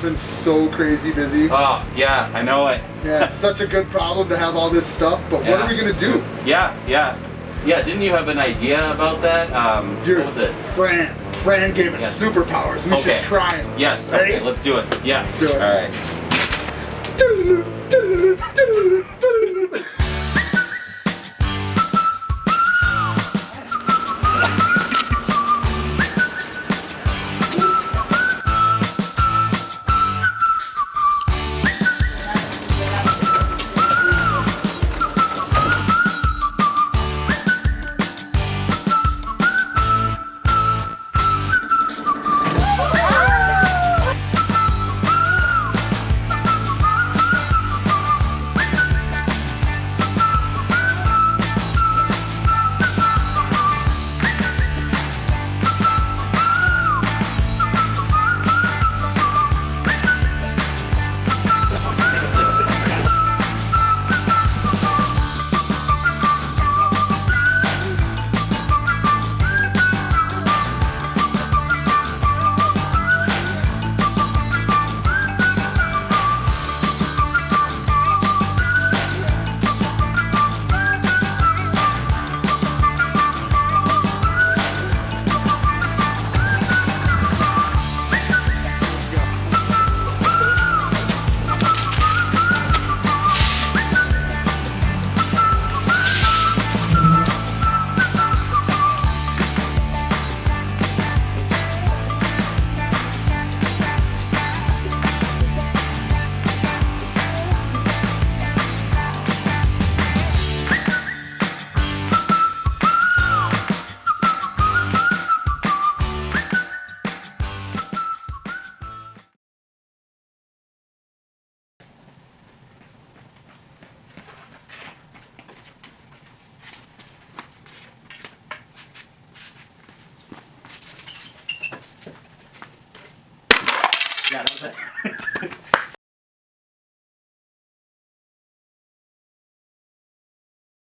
been so crazy busy. Oh, yeah, I know it. Yeah, it's such a good problem to have all this stuff, but what are we gonna do? Yeah, yeah. Yeah, didn't you have an idea about that? Um, Dude, what was it? Fran. Fran gave us Yes. superpowers. We Okay. should try them. Yes, Ready? okay, let's do it. Yeah. do it. All right. Yeah, that was it.